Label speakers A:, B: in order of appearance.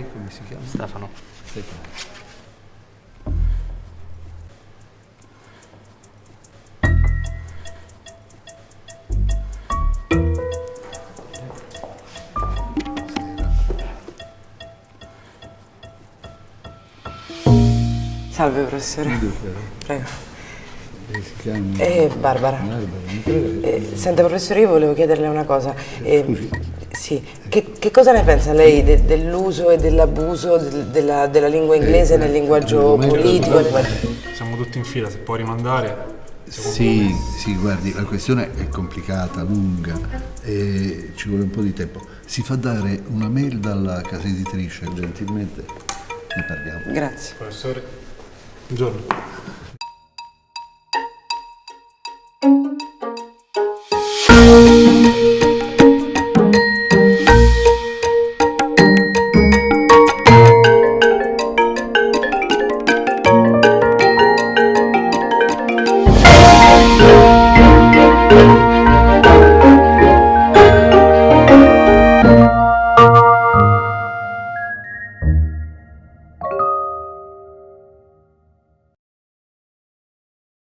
A: come si chiama?
B: Stefano.
A: Stefano.
C: Salve professore. Prego.
A: Eh, Si chiama...
C: Eh, Barbara.
A: Barbara.
C: Eh, senta professore, io volevo chiederle una cosa. Eh,
A: Scusi.
C: Sì, che, che cosa ne pensa lei de- dell'uso e dell'abuso del- della, della lingua inglese
A: Eh,
C: nel linguaggio politico?
D: Siamo tutti in fila, se può rimandare.
A: Sì, sì, guardi, la questione è complicata, lunga e ci vuole un po' di tempo. Si fa dare una mail dalla casa editrice, gentilmente ne parliamo.
C: Grazie.
D: Professore, buongiorno.